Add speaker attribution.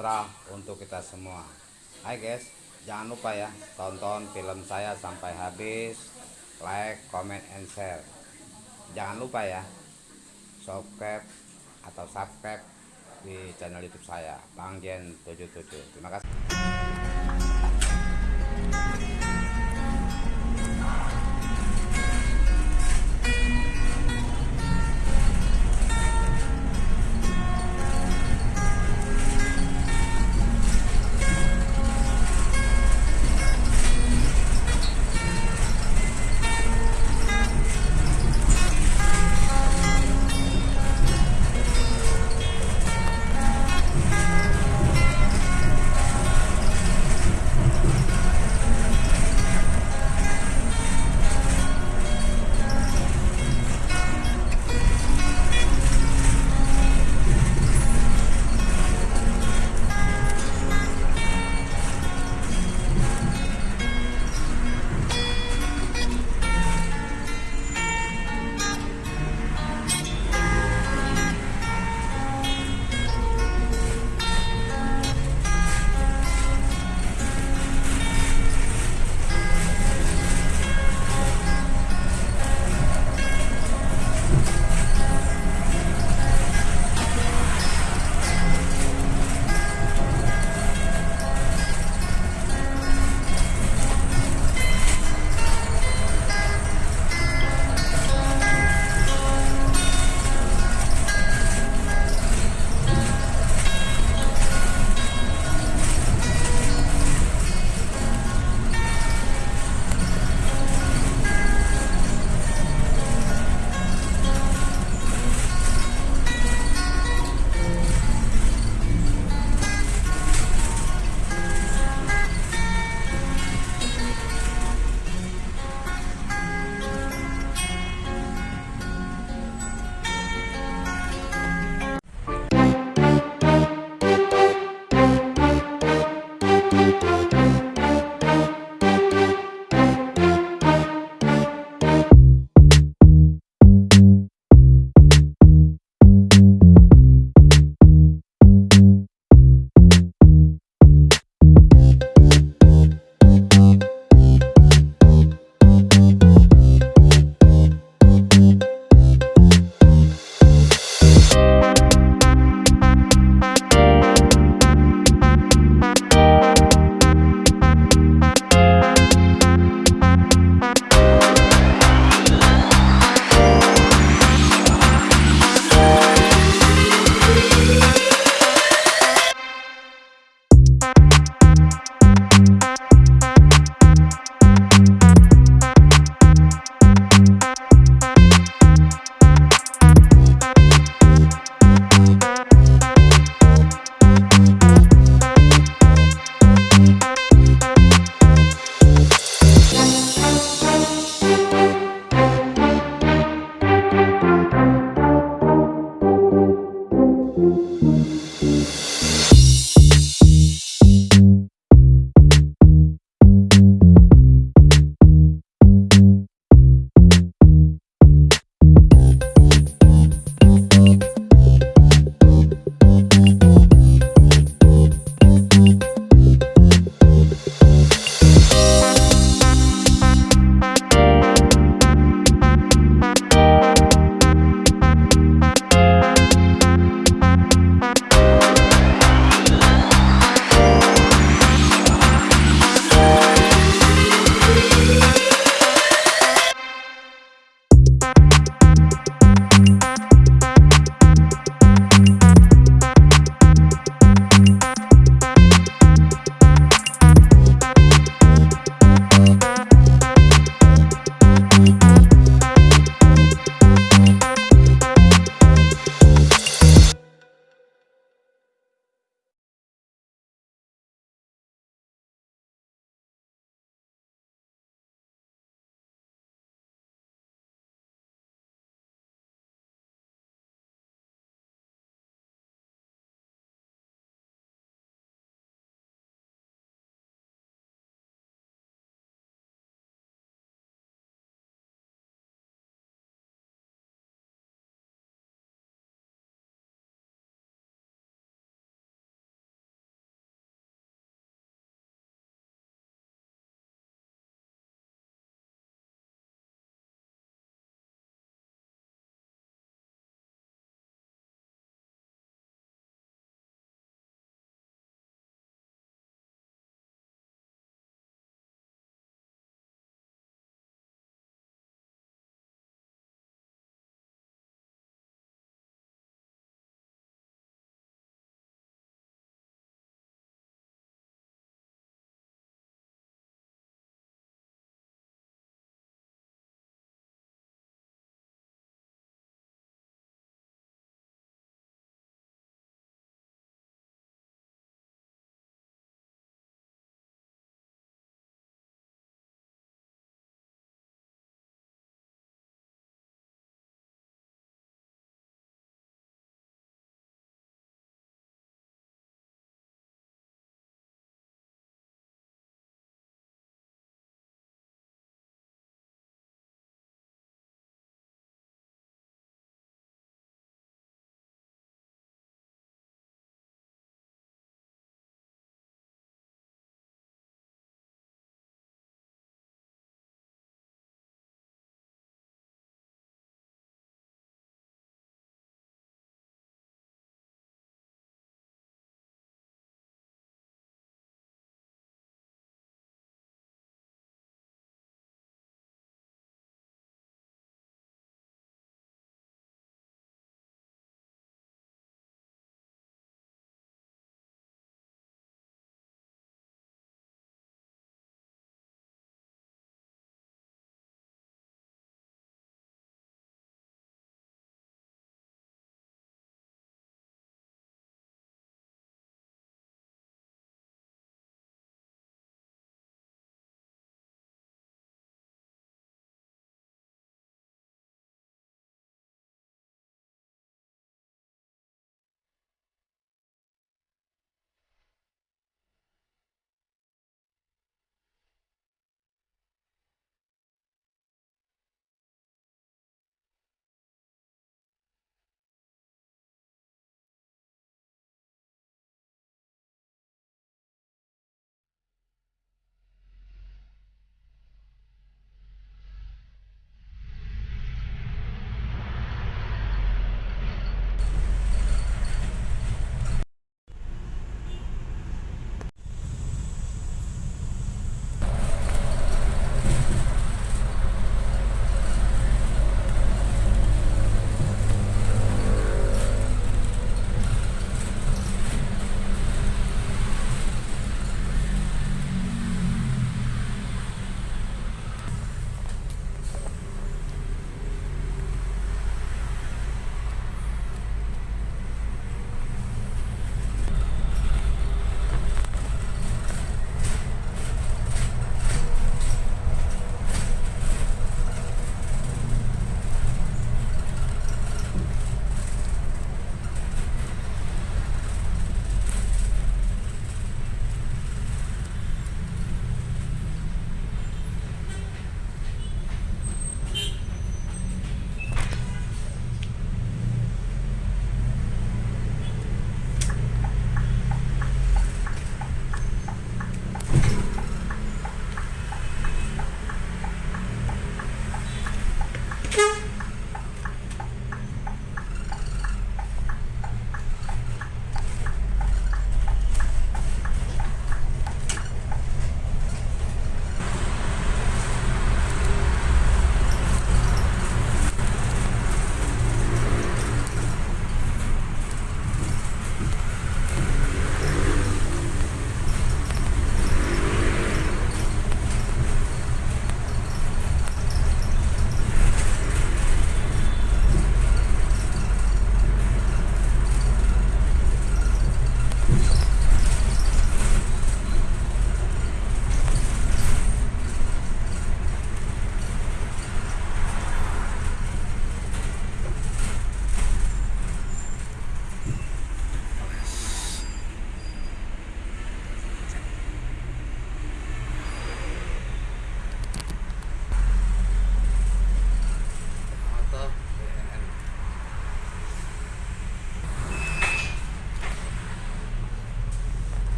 Speaker 1: sejahtera untuk kita semua. Hai guys jangan lupa ya tonton film saya sampai habis. Like comment and share. Jangan lupa ya subscribe atau subscribe di channel youtube saya Bang Jen 77 terima kasih.